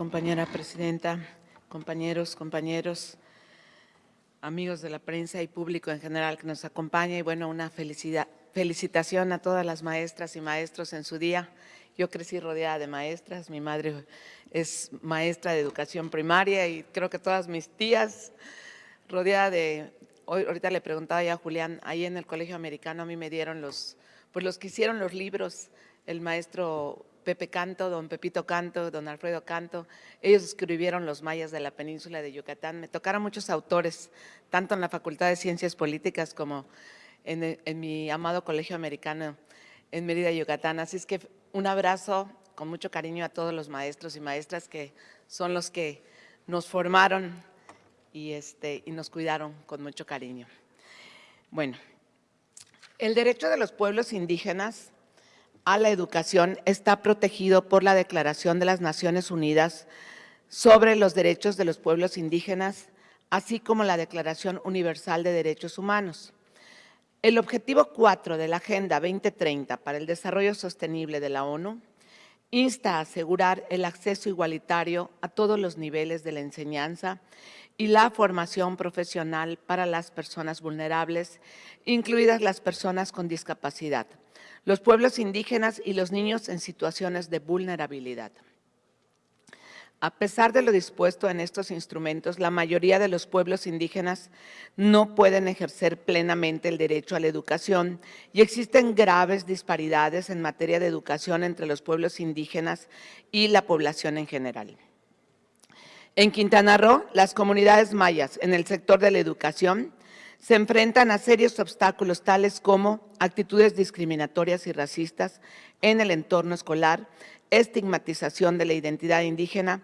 compañera presidenta, compañeros, compañeros, amigos de la prensa y público en general que nos acompaña y bueno, una felicidad, felicitación a todas las maestras y maestros en su día. Yo crecí rodeada de maestras, mi madre es maestra de educación primaria y creo que todas mis tías rodeada de, hoy, ahorita le preguntaba ya a Julián, ahí en el colegio americano a mí me dieron los, pues los que hicieron los libros, el maestro Pepe Canto, don Pepito Canto, don Alfredo Canto, ellos escribieron los mayas de la península de Yucatán. Me tocaron muchos autores, tanto en la Facultad de Ciencias Políticas como en, mi amado colegio americano en Mérida, Yucatán. Así es que un abrazo con mucho cariño a todos los maestros y maestras que son los que nos formaron y, este, y nos cuidaron con mucho cariño. Bueno, el derecho de los pueblos indígenas a la educación está protegido por la Declaración de las Naciones Unidas sobre los derechos de los pueblos indígenas, así como la Declaración Universal de Derechos Humanos. El objetivo 4 de la Agenda 2030 para el Desarrollo Sostenible de la ONU insta a asegurar el acceso igualitario a todos los niveles de la enseñanza y la formación profesional para las personas vulnerables, incluidas las personas con discapacidad, los pueblos indígenas y los niños en situaciones de vulnerabilidad. A pesar de lo dispuesto en estos instrumentos, la mayoría de los pueblos indígenas no pueden ejercer plenamente el derecho a la educación y existen graves disparidades en materia de educación entre los pueblos indígenas y la población en general. En Quintana Roo, las comunidades mayas en el sector de la educación se enfrentan a serios obstáculos tales como actitudes discriminatorias y racistas en el entorno escolar, estigmatización de la identidad indígena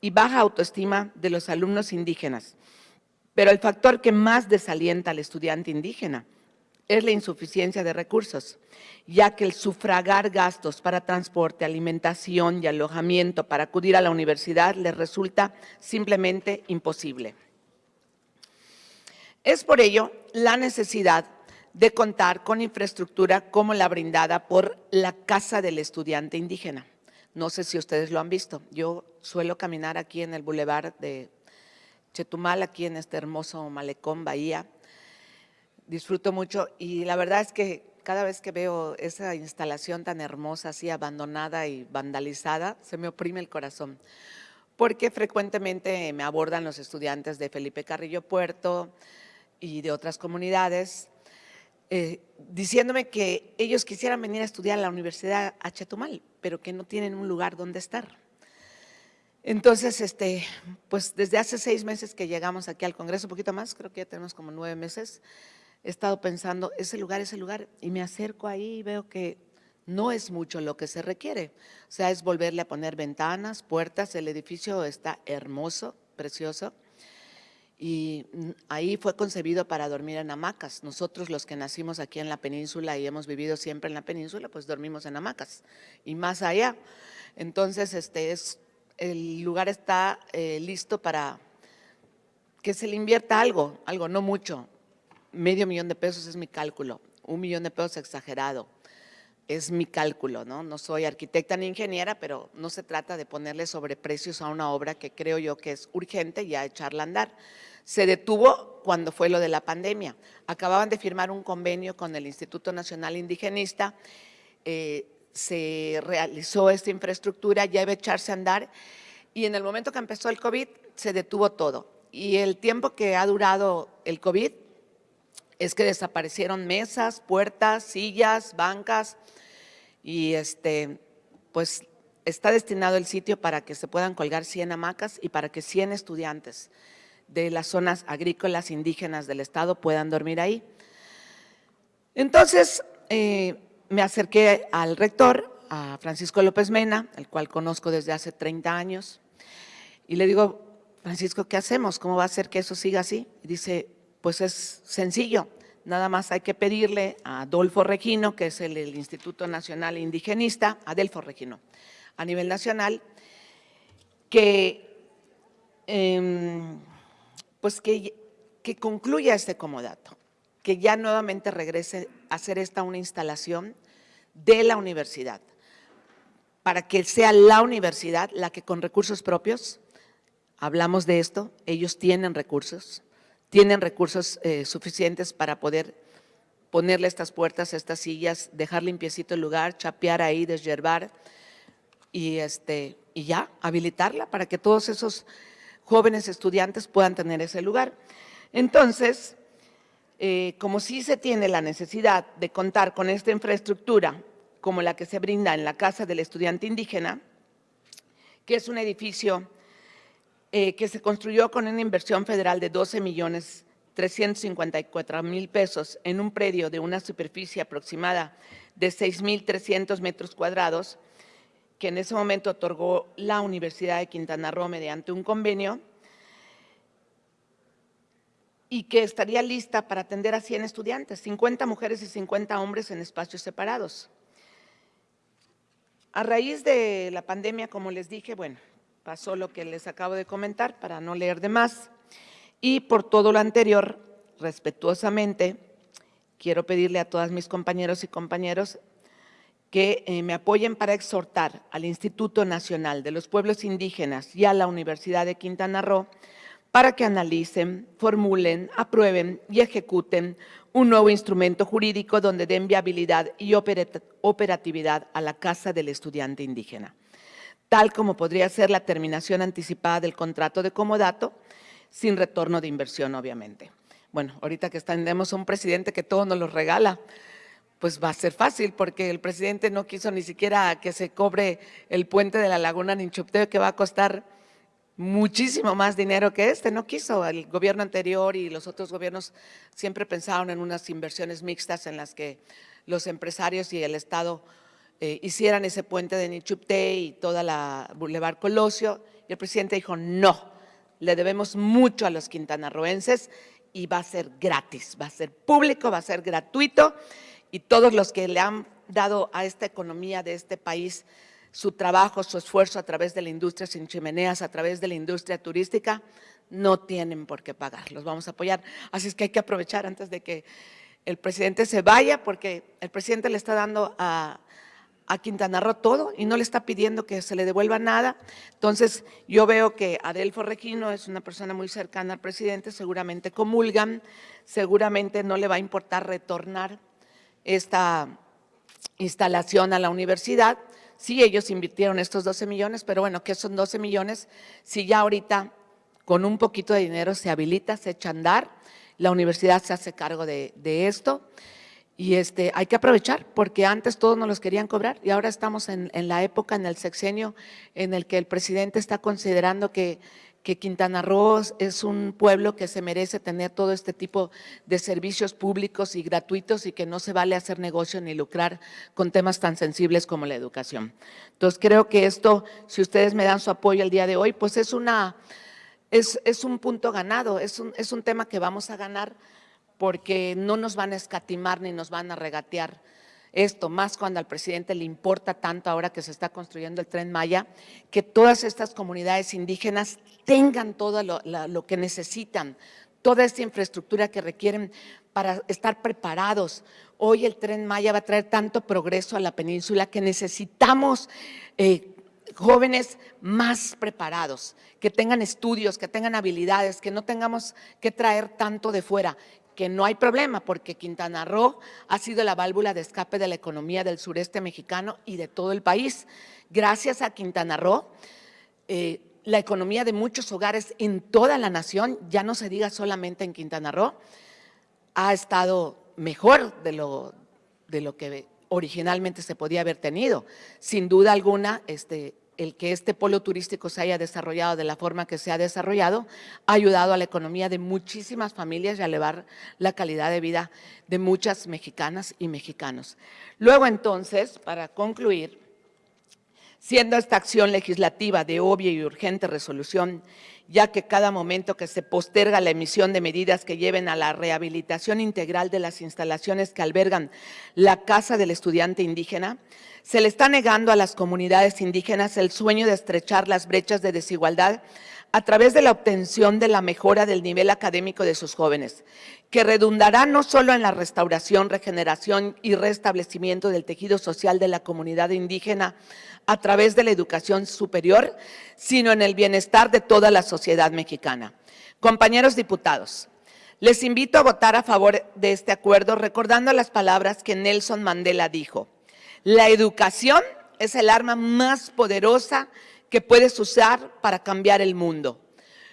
y baja autoestima de los alumnos indígenas. Pero el factor que más desalienta al estudiante indígena es la insuficiencia de recursos, ya que el sufragar gastos para transporte, alimentación y alojamiento para acudir a la universidad les resulta simplemente imposible. Es por ello la necesidad de contar con infraestructura como la brindada por la Casa del Estudiante Indígena. No sé si ustedes lo han visto. Yo suelo caminar aquí en el bulevar de Chetumal, aquí en este hermoso malecón Bahía. Disfruto mucho y la verdad es que cada vez que veo esa instalación tan hermosa, así abandonada y vandalizada, se me oprime el corazón. Porque frecuentemente me abordan los estudiantes de Felipe Carrillo Puerto y de otras comunidades eh, diciéndome que ellos quisieran venir a estudiar a la Universidad a Chetumal, pero que no tienen un lugar donde estar. Entonces, este, pues desde hace seis meses que llegamos aquí al Congreso, un poquito más, creo que ya tenemos como nueve meses, he estado pensando, ese lugar, ese lugar, y me acerco ahí y veo que no es mucho lo que se requiere. O sea, es volverle a poner ventanas, puertas, el edificio está hermoso, precioso, y ahí fue concebido para dormir en hamacas. Nosotros los que nacimos aquí en la península y hemos vivido siempre en la península, pues dormimos en hamacas y más allá. Entonces, este es, el lugar está eh, listo para que se le invierta algo, algo, no mucho. Medio millón de pesos es mi cálculo, un millón de pesos exagerado. Es mi cálculo, ¿no? No soy arquitecta ni ingeniera, pero no se trata de ponerle sobreprecios a una obra que creo yo que es urgente ya echarla a andar se detuvo cuando fue lo de la pandemia. Acababan de firmar un convenio con el Instituto Nacional Indigenista, eh, se realizó esta infraestructura, ya iba a echarse a andar y en el momento que empezó el COVID se detuvo todo. Y el tiempo que ha durado el COVID es que desaparecieron mesas, puertas, sillas, bancas y este, pues está destinado el sitio para que se puedan colgar 100 hamacas y para que 100 estudiantes de las zonas agrícolas indígenas del Estado puedan dormir ahí. Entonces, eh, me acerqué al rector, a Francisco López Mena, el cual conozco desde hace 30 años, y le digo, Francisco, ¿qué hacemos? ¿Cómo va a ser que eso siga así? Y dice, pues es sencillo, nada más hay que pedirle a Adolfo Regino, que es el, Instituto Nacional Indigenista, Adelfo Regino, a nivel nacional, que… Em, pues que, que concluya este comodato, que ya nuevamente regrese a hacer esta una instalación de la universidad para que sea la universidad la que con recursos propios, hablamos de esto, ellos tienen recursos, tienen recursos eh, suficientes para poder ponerle estas puertas, estas sillas, dejar limpiecito el lugar, chapear ahí, desyerbar y, este, y ya, habilitarla para que todos esos jóvenes estudiantes puedan tener ese lugar. Entonces, eh, como sí se tiene la necesidad de contar con esta infraestructura como la que se brinda en la Casa del Estudiante Indígena, que es un edificio eh, que se construyó con una inversión federal de 12 millones 354 mil pesos en un predio de una superficie aproximada de 6.300 metros cuadrados, que en ese momento otorgó la Universidad de Quintana Roo mediante un convenio y que estaría lista para atender a 100 estudiantes, 50 mujeres y 50 hombres en espacios separados. A raíz de la pandemia, como les dije, bueno, pasó lo que les acabo de comentar para no leer de más. Y por todo lo anterior, respetuosamente, quiero pedirle a todas mis compañeros y compañeros que eh, me apoyen para exhortar al Instituto Nacional de los Pueblos Indígenas y a la Universidad de Quintana Roo para que analicen, formulen, aprueben y ejecuten un nuevo instrumento jurídico donde den viabilidad y operatividad a la Casa del Estudiante Indígena, tal como podría ser la terminación anticipada del contrato de comodato, sin retorno de inversión, obviamente. Bueno, ahorita que tenemos un presidente que todo nos lo regala, pues va a ser fácil, porque el presidente no quiso ni siquiera que se cobre el puente de la Laguna Ninchupteo, que va a costar muchísimo más dinero que este, no quiso. El gobierno anterior y los otros gobiernos siempre pensaron en unas inversiones mixtas en las que los empresarios y el Estado eh, hicieran ese puente de Nichupte y toda la Boulevard Colosio, y el presidente dijo, no, le debemos mucho a los quintanarroenses y va a ser gratis, va a ser público, va a ser gratuito, y todos los que le han dado a esta economía de este país su trabajo, su esfuerzo a través de la industria sin chimeneas, a través de la industria turística, no tienen por qué pagar, los vamos a apoyar. Así es que hay que aprovechar antes de que el presidente se vaya, porque el presidente le está dando a, a Quintana Roo todo y no le está pidiendo que se le devuelva nada. Entonces, yo veo que Adelfo Regino es una persona muy cercana al presidente, seguramente comulgan, seguramente no le va a importar retornar esta instalación a la universidad, Sí, ellos invirtieron estos 12 millones, pero bueno, ¿qué son 12 millones? Si ya ahorita con un poquito de dinero se habilita, se echa a andar, la universidad se hace cargo de, esto y este, hay que aprovechar porque antes todos nos los querían cobrar y ahora estamos en, en la época, en el sexenio en el que el presidente está considerando que que Quintana Roo es un pueblo que se merece tener todo este tipo de servicios públicos y gratuitos y que no se vale hacer negocio ni lucrar con temas tan sensibles como la educación. Entonces, creo que esto, si ustedes me dan su apoyo el día de hoy, pues es, una, es, es un punto ganado, es un, es un tema que vamos a ganar porque no nos van a escatimar ni nos van a regatear esto, más cuando al presidente le importa tanto ahora que se está construyendo el Tren Maya, que todas estas comunidades indígenas tengan todo lo, que necesitan, toda esta infraestructura que requieren para estar preparados. Hoy el Tren Maya va a traer tanto progreso a la península que necesitamos eh, jóvenes más preparados, que tengan estudios, que tengan habilidades, que no tengamos que traer tanto de fuera, que no hay problema porque Quintana Roo ha sido la válvula de escape de la economía del sureste mexicano y de todo el país. Gracias a Quintana Roo, eh, la economía de muchos hogares en toda la nación, ya no se diga solamente en Quintana Roo, ha estado mejor de lo, de lo que originalmente se podía haber tenido. Sin duda alguna, este, el que este polo turístico se haya desarrollado de la forma que se ha desarrollado ha ayudado a la economía de muchísimas familias y a elevar la calidad de vida de muchas mexicanas y mexicanos. Luego entonces, para concluir, siendo esta acción legislativa de obvia y urgente resolución ya que cada momento que se posterga la emisión de medidas que lleven a la rehabilitación integral de las instalaciones que albergan la Casa del Estudiante Indígena, se le está negando a las comunidades indígenas el sueño de estrechar las brechas de desigualdad a través de la obtención de la mejora del nivel académico de sus jóvenes, que redundará no solo en la restauración, regeneración y restablecimiento del tejido social de la comunidad indígena a través de la educación superior, sino en el bienestar de toda la sociedad mexicana. Compañeros diputados, les invito a votar a favor de este acuerdo recordando las palabras que Nelson Mandela dijo. La educación es el arma más poderosa que puedes usar para cambiar el mundo.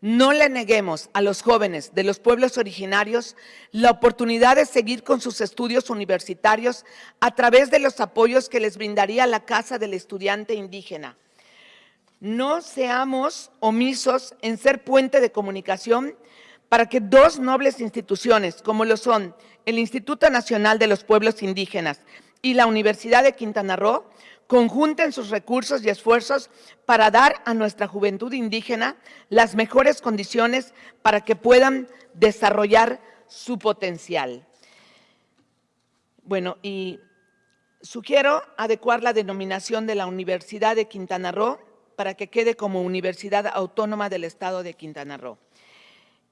No le neguemos a los jóvenes de los pueblos originarios la oportunidad de seguir con sus estudios universitarios a través de los apoyos que les brindaría la Casa del Estudiante Indígena. No seamos omisos en ser puente de comunicación para que dos nobles instituciones, como lo son el Instituto Nacional de los Pueblos Indígenas y la Universidad de Quintana Roo, conjunten sus recursos y esfuerzos para dar a nuestra juventud indígena las mejores condiciones para que puedan desarrollar su potencial. Bueno, y sugiero adecuar la denominación de la Universidad de Quintana Roo para que quede como Universidad Autónoma del Estado de Quintana Roo.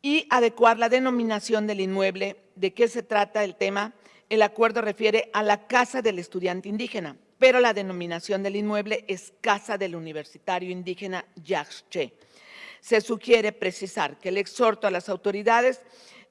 Y adecuar la denominación del inmueble, de qué se trata el tema, el acuerdo refiere a la Casa del Estudiante Indígena, pero la denominación del inmueble es Casa del Universitario Indígena Yaxche. Se sugiere precisar que el exhorto a las autoridades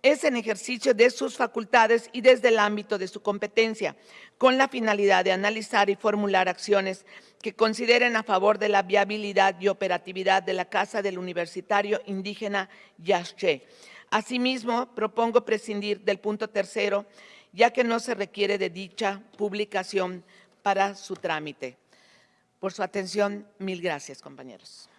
es en ejercicio de sus facultades y desde el ámbito de su competencia, con la finalidad de analizar y formular acciones que consideren a favor de la viabilidad y operatividad de la Casa del Universitario Indígena Yaxche. Asimismo, propongo prescindir del punto tercero, ya que no se requiere de dicha publicación para su trámite. Por su atención, mil gracias, compañeros.